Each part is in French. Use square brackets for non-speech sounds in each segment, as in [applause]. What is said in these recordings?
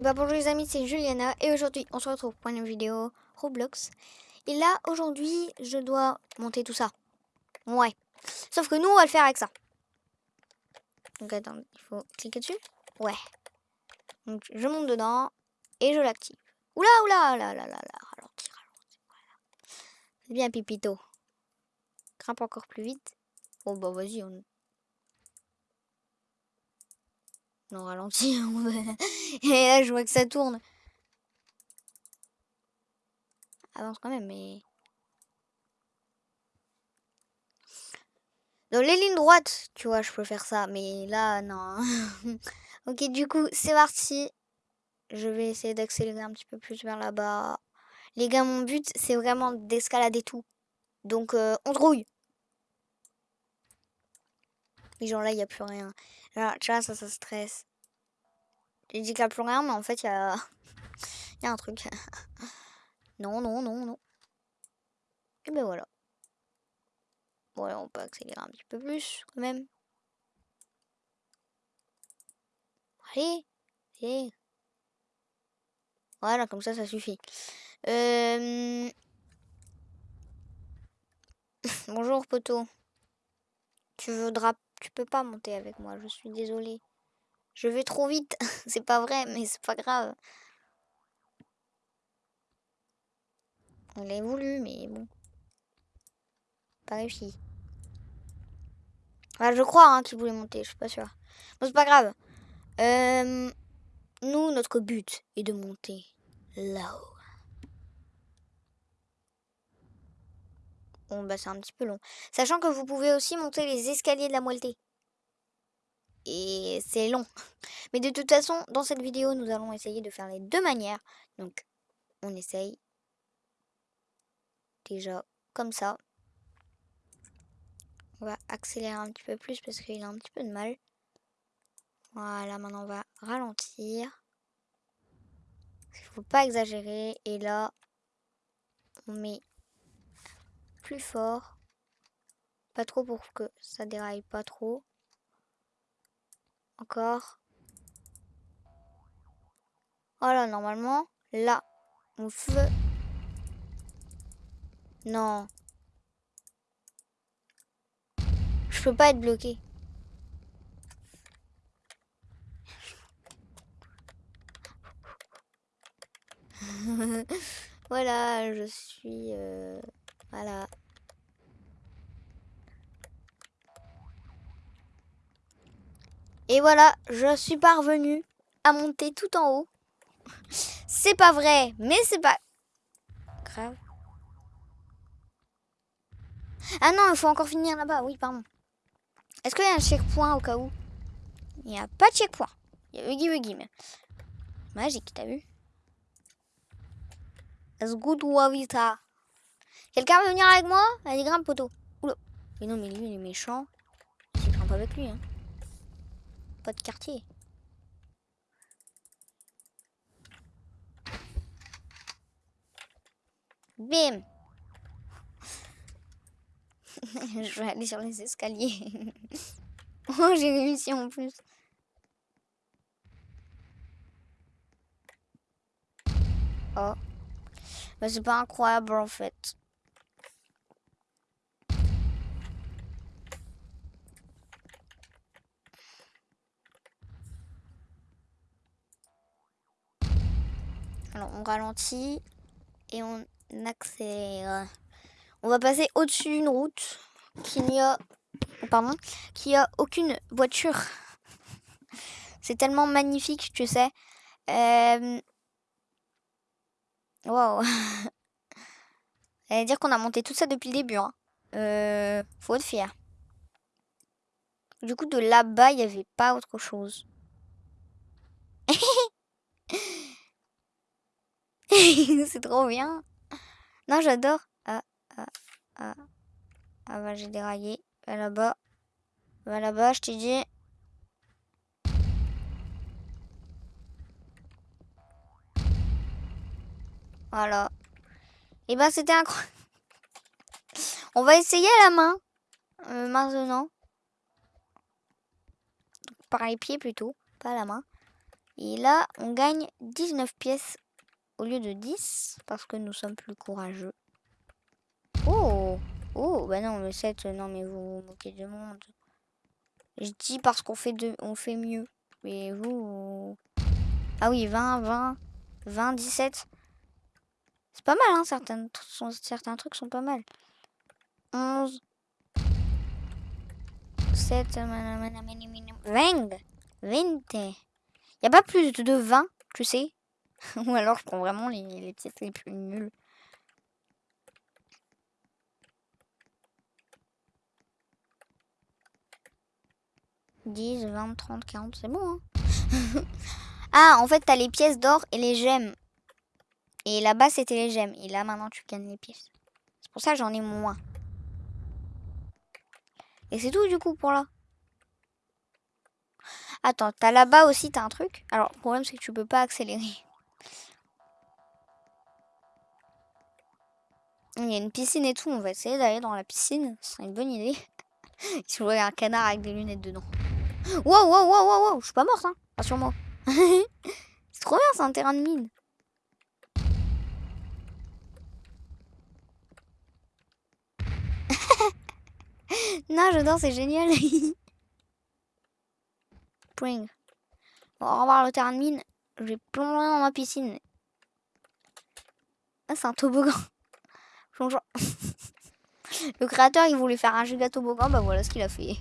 Bah bonjour les amis, c'est Juliana et aujourd'hui on se retrouve pour une vidéo Roblox. Et là aujourd'hui je dois monter tout ça. Ouais. Sauf que nous on va le faire avec ça. Donc attends, il faut cliquer dessus. Ouais. Donc je monte dedans et je l'active. Oula oula là là là là. Ralenti, ralenti. Bien Pipito. Grimpe encore plus vite. Oh bah vas-y on... Non, ralenti. [laughs] [laughs] Et là, je vois que ça tourne. Avance quand même, mais... Dans les lignes droites, tu vois, je peux faire ça. Mais là, non. [laughs] ok, du coup, c'est parti. Je vais essayer d'accélérer un petit peu plus vers là-bas. Les gars, mon but, c'est vraiment d'escalader tout. Donc, euh, on rouille. Mais genre là, il n'y a plus rien. Là, tu vois, ça, ça stresse. J'ai dit qu'il n'y a plus rien, mais en fait, il y a... [laughs] y a un truc. [laughs] non, non, non, non. Et ben voilà. Bon, on peut accélérer un petit peu plus, quand même. Allez, allez. Voilà, comme ça, ça suffit. Euh... [laughs] Bonjour, poteau. Tu voudras... Tu peux pas monter avec moi, je suis désolée. Je vais trop vite. [laughs] c'est pas vrai, mais c'est pas grave. On l'a voulu, mais bon. Pas réussi. Je crois hein, qu'il voulait monter, je suis pas sûre. Bon, c'est pas grave. Euh, nous, notre but est de monter là-haut. Bon, bah c'est un petit peu long. Sachant que vous pouvez aussi monter les escaliers de la moelleté et c'est long. Mais de toute façon, dans cette vidéo, nous allons essayer de faire les deux manières. Donc, on essaye déjà comme ça. On va accélérer un petit peu plus parce qu'il a un petit peu de mal. Voilà, maintenant on va ralentir. Il faut pas exagérer. Et là, on met plus fort. Pas trop pour que ça déraille pas trop. Encore. Voilà, normalement, là, mon feu. Non. Je peux pas être bloqué. [laughs] voilà, je suis... Euh, voilà. Et voilà, je suis parvenue à monter tout en haut. C'est pas vrai, mais c'est pas grave. Ah non, il faut encore finir là-bas. Oui, pardon. Est-ce qu'il y a un checkpoint au cas où? Il n'y a pas de checkpoint. Il y a Huggy Wuggy, mais... Magique, t'as vu? Let's go Wavita. Quelqu'un veut venir avec moi? Allez, grimpe, poteau. Oula. Mais non, mais lui, il est méchant. Je grimpe avec lui, hein pas de quartier. Bim [laughs] Je vais aller sur les escaliers. [laughs] oh, j'ai réussi en plus. Oh. Mais c'est pas incroyable en fait. On ralentit et on accélère. On va passer au-dessus d'une route qui n'y a, pardon, qui a aucune voiture. [laughs] C'est tellement magnifique, tu sais. Euh... Wow. [laughs] dire qu'on a monté tout ça depuis le début. Hein. Euh... Faut être fier. Du coup, de là-bas, il n'y avait pas autre chose. [laughs] c'est trop bien. Non, j'adore. Ah, ah, ah. Ah bah, j'ai déraillé. Va là-bas. Va là-bas, je t'ai dit. Voilà. Et bah, c'était incroyable. [laughs] On va essayer à la main. Euh, maintenant. Par les pieds plutôt. Pas à la main. Et là, on gagne 19 pièces au lieu de 10 parce que nous sommes plus courageux. Oh Oh, bah non, le 7, non mais vous vous moquez du monde. Je dis parce qu'on fait, de, on fait mieux. Mais vous... Ah oui, 20, 20, 20, 17. C'est pas mal, hein, certains, certains trucs sont pas mal. 11, 7, 20, 20. Il n'y a pas plus de 20, tu sais. [laughs] Ou alors je prends vraiment les, pièces les plus nulles. « 10, 20, 30, 40, c'est bon, hein [laughs] Ah, en fait, t'as les pièces d'or et les gemmes. Et là-bas, c'était les gemmes. Et là, maintenant, tu gagnes les pièces. C'est pour ça j'en ai moins. Et c'est tout, du coup, pour là. Attends, t'as là-bas aussi, t'as un truc? Alors, le problème, c'est que tu peux pas accélérer. Il y a une piscine et tout. On va essayer d'aller dans la piscine. C'est une bonne idée. [laughs] Je vois un canard avec des lunettes dedans. Wow, wow, wow, wow, wow. Je suis pas morte, hein. Rassure-moi. [laughs] c'est trop bien, c'est un terrain de mine. [laughs] non, j'adore, c'est génial. Bon, au revoir le terrain de mine. Je vais plonger dans ma piscine. Ah, c'est un toboggan. [laughs] le créateur, il voulait faire un giga toboggan. Bah voilà ce qu'il a fait.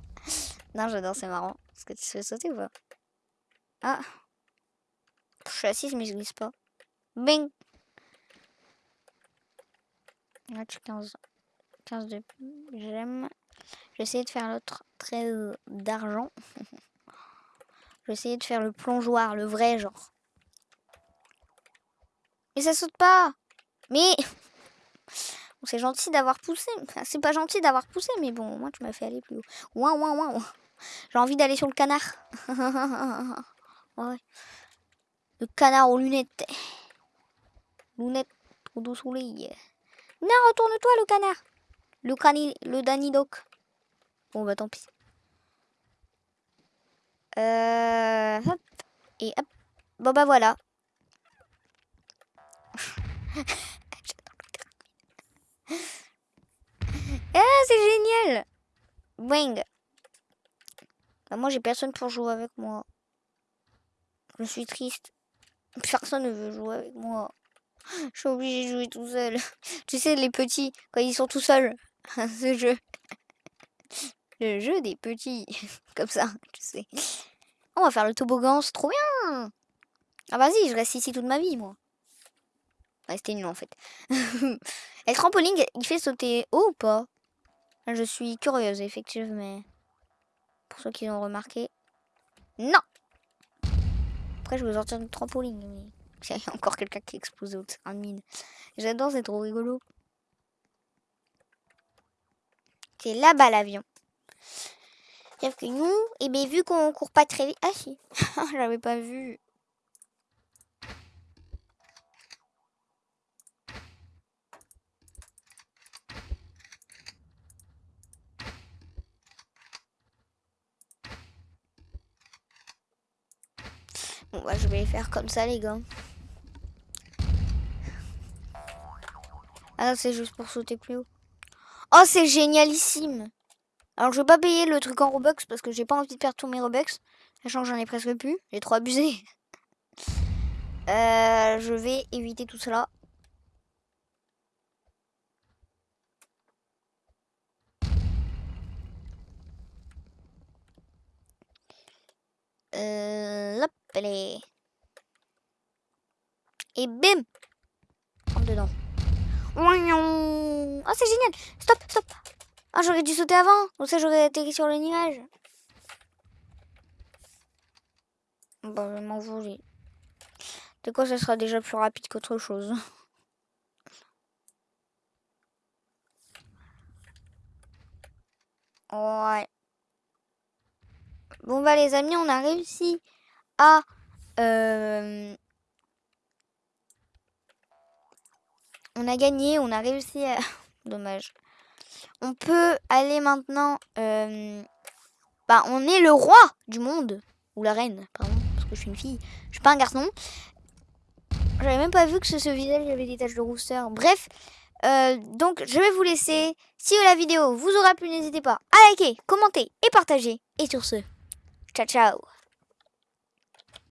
[laughs] non, j'adore, c'est marrant. Est-ce que tu te fais sauter ou pas? Ah. Je suis assise, mais je glisse pas. Bing Là, tu 15. 15 de j'aime. J'essaie de faire l'autre trait d'argent. [laughs] Je vais essayer de faire le plongeoir, le vrai genre. Mais ça saute pas Mais... c'est gentil d'avoir poussé. c'est pas gentil d'avoir poussé, mais bon, moi tu m'as fait aller plus haut. Ouin, ouin, ouin. J'ai envie d'aller sur le canard. [laughs] ouais. Le canard aux lunettes. Lunettes au doux soleil. Non, retourne-toi le canard. Le cani... le Danny Doc. Bon bah tant pis. Euh, hop. Et hop. Bon bah voilà. [laughs] ah, c'est génial Bang bah, Moi, j'ai personne pour jouer avec moi. Je suis triste. Personne ne veut jouer avec moi. Je suis obligée de jouer tout seul. [laughs] tu sais, les petits, quand ils sont tout seuls, [laughs] ce jeu. Le jeu des petits. [laughs] Comme ça, tu sais. On va faire le toboggan, c'est trop bien Ah vas-y, je reste ici toute ma vie, moi. Rester nul, en fait. le trampoline, il fait sauter haut ou pas Je suis curieuse, effectivement. Mais pour ceux qui l'ont remarqué, non Après, je vais sortir du trampoline. [laughs] Il y a encore quelqu'un qui explose au en mine. J'adore, c'est trop rigolo. C'est là-bas l'avion. Sauf que nous, et eh bien, vu qu'on court pas très vite... Ah si, [laughs] j'avais pas vu. Bon bah je vais faire comme ça les gars. Ah c'est juste pour sauter plus haut. Oh c'est génialissime alors je vais pas payer le truc en Robux parce que j'ai pas envie de perdre tous mes Robux. Sachant que j'en ai presque plus. J'ai trop abusé. [laughs] Euh, je vais éviter tout cela. Euh, hop, Et bim Rentre dedans. Oh, c'est génial Stop, stop ah, j'aurais dû sauter avant. Comme ça, j'aurais atterri sur le nuage. Bon, je m'en voulais. De quoi, ça sera déjà plus rapide qu'autre chose. [laughs] Ouais. Bon, bah, les amis, on a réussi Euh, on a gagné, on a réussi à... [laughs] Dommage. On peut aller maintenant... Euh, bah, on est le roi du monde. Ou la reine, pardon. Parce que je suis une fille. Je suis pas un garçon. J'avais même pas vu que ce visage, avait des taches de rousseur. Bref, euh, donc je vais vous laisser. Si la vidéo vous aura plu, n'hésitez pas à liker, commenter et partager. Et sur ce, ciao ciao